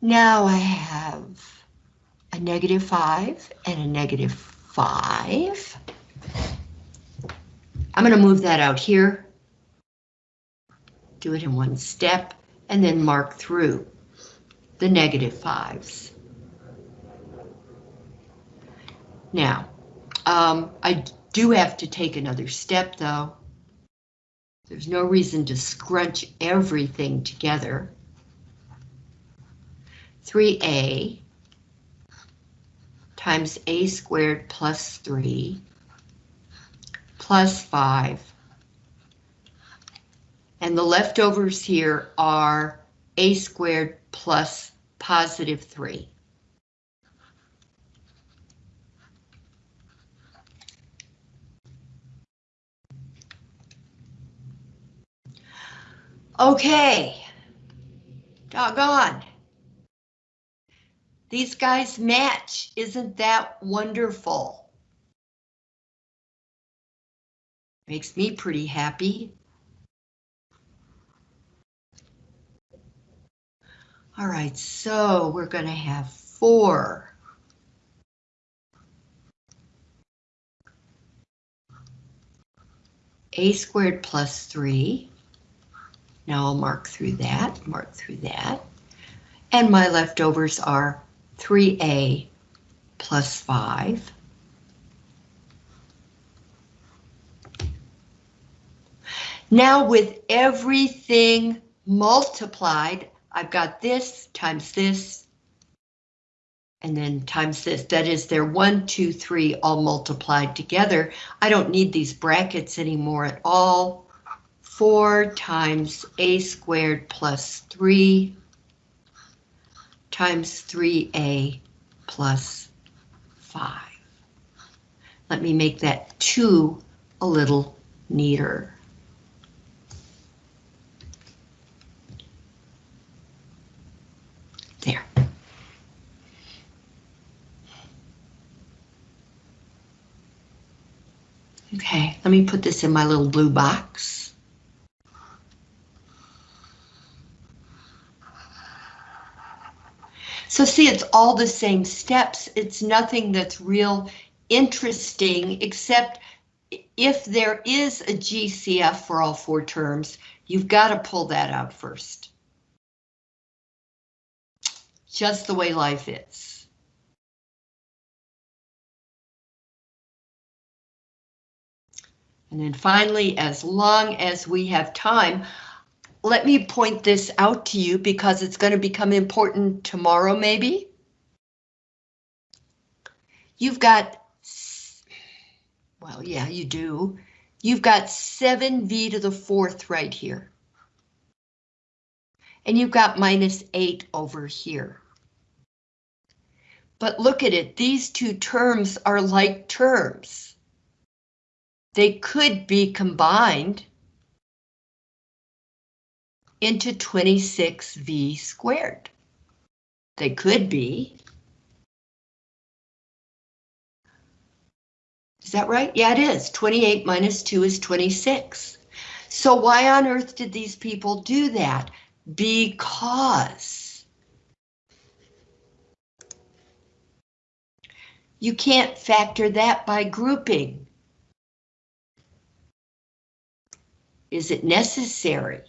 Now I have a negative 5 and a negative 5. I'm going to move that out here. Do it in one step and then mark through the negative 5s. Now, um, I do have to take another step though. There's no reason to scrunch everything together. 3a times a squared plus 3 plus 5. And the leftovers here are a squared plus positive 3. Okay. Doggone. These guys match. Isn't that wonderful? Makes me pretty happy. All right, so we're going to have four. A squared plus three. Now I'll mark through that, mark through that. And my leftovers are 3a plus 5. Now with everything multiplied, I've got this times this, and then times this. That is, they're 1, 2, 3 all multiplied together. I don't need these brackets anymore at all. 4 times a squared plus 3 times 3a plus 5. Let me make that 2 a little neater. There. Okay, let me put this in my little blue box. So see, it's all the same steps. It's nothing that's real interesting, except if there is a GCF for all four terms, you've got to pull that out first. Just the way life is. And then finally, as long as we have time, let me point this out to you because it's going to become important tomorrow, maybe. You've got, well, yeah, you do. You've got 7v to the fourth right here. And you've got minus 8 over here. But look at it, these two terms are like terms. They could be combined into 26v squared. They could be. Is that right? Yeah, it is. 28 minus 2 is 26. So why on earth did these people do that? Because you can't factor that by grouping. Is it necessary?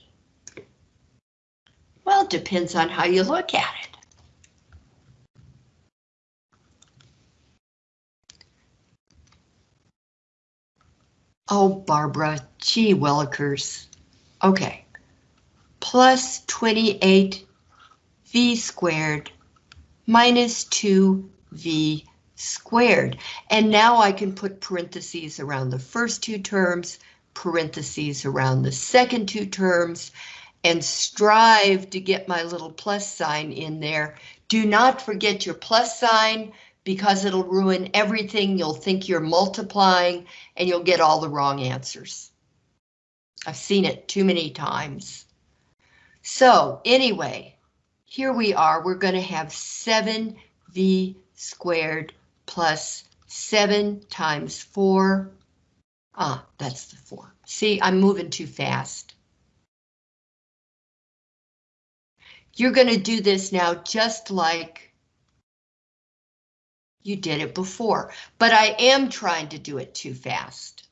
Well, it depends on how you look at it. Oh, Barbara, gee willikers. Okay. Plus 28 v squared minus 2v squared. And now I can put parentheses around the first two terms, parentheses around the second two terms, and strive to get my little plus sign in there. Do not forget your plus sign because it'll ruin everything. You'll think you're multiplying and you'll get all the wrong answers. I've seen it too many times. So anyway, here we are. We're going to have 7v squared plus 7 times 4. Ah, that's the 4. See, I'm moving too fast. You're going to do this now just like you did it before, but I am trying to do it too fast.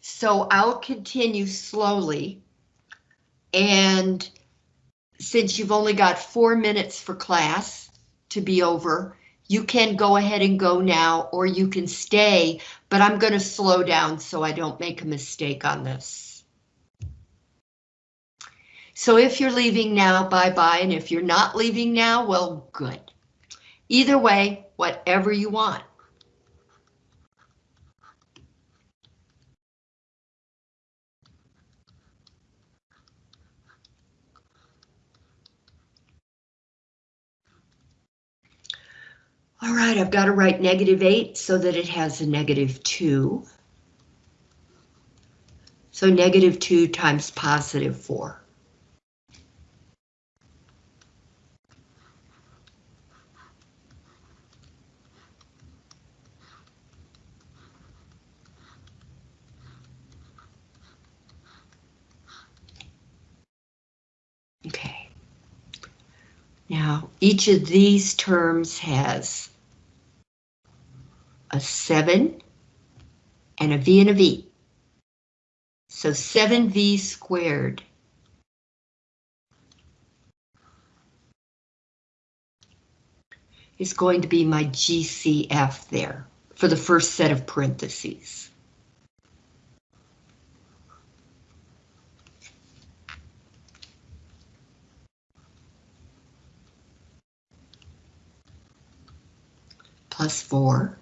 So I'll continue slowly. And since you've only got four minutes for class to be over, you can go ahead and go now, or you can stay, but I'm going to slow down so I don't make a mistake on this. So if you're leaving now, bye-bye, and if you're not leaving now, well, good. Either way, whatever you want. All right, I've got to write negative 8 so that it has a negative 2. So negative 2 times positive 4. Okay. Now, each of these terms has a 7 and a V and a V. So 7V squared is going to be my GCF there for the first set of parentheses. Plus 4.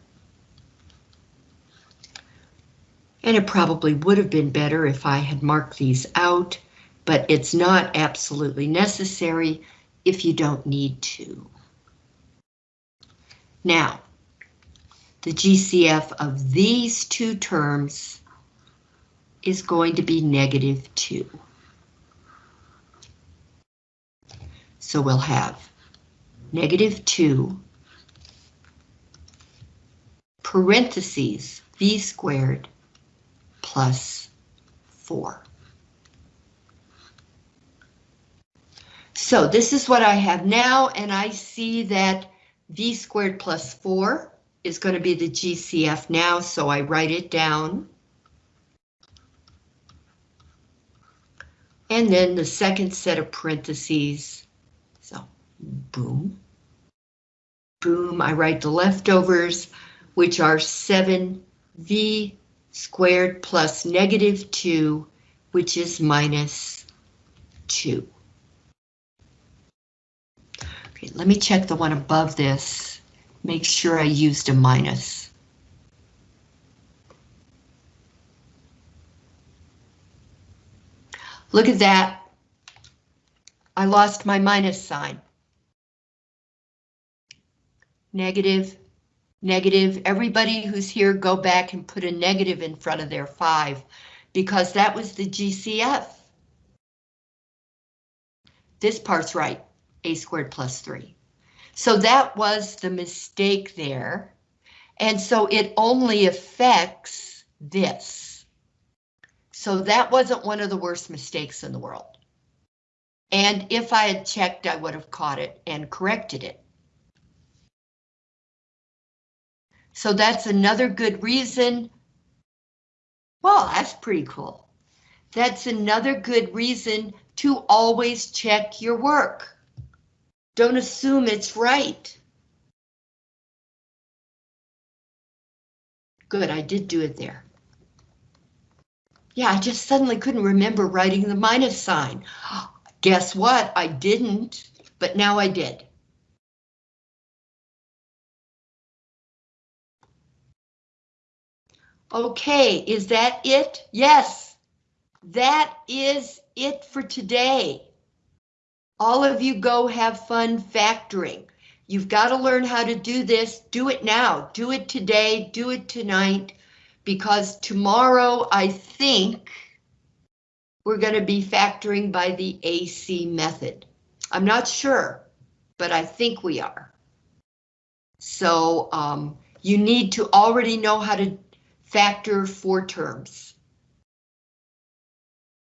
And it probably would have been better if I had marked these out, but it's not absolutely necessary if you don't need to. Now, the GCF of these two terms is going to be negative 2. So we'll have negative 2 parentheses v squared plus 4. So this is what I have now, and I see that v squared plus 4 is going to be the GCF now, so I write it down. And then the second set of parentheses, so boom, boom, I write the leftovers which are 7v squared plus negative 2, which is minus 2. Okay, let me check the one above this. Make sure I used a minus. Look at that. I lost my minus sign. Negative, negative. Everybody who's here, go back and put a negative in front of their five because that was the GCF. This part's right, a squared plus three. So that was the mistake there. And so it only affects this. So that wasn't one of the worst mistakes in the world. And if I had checked, I would have caught it and corrected it. So that's another good reason. Well, that's pretty cool. That's another good reason to always check your work. Don't assume it's right. Good, I did do it there. Yeah, I just suddenly couldn't remember writing the minus sign. (gasps) Guess what? I didn't, but now I did. Okay, is that it? Yes, that is it for today. All of you go have fun factoring. You've got to learn how to do this. Do it now. Do it today. Do it tonight. Because tomorrow, I think, we're going to be factoring by the AC method. I'm not sure, but I think we are. So um, you need to already know how to factor four terms.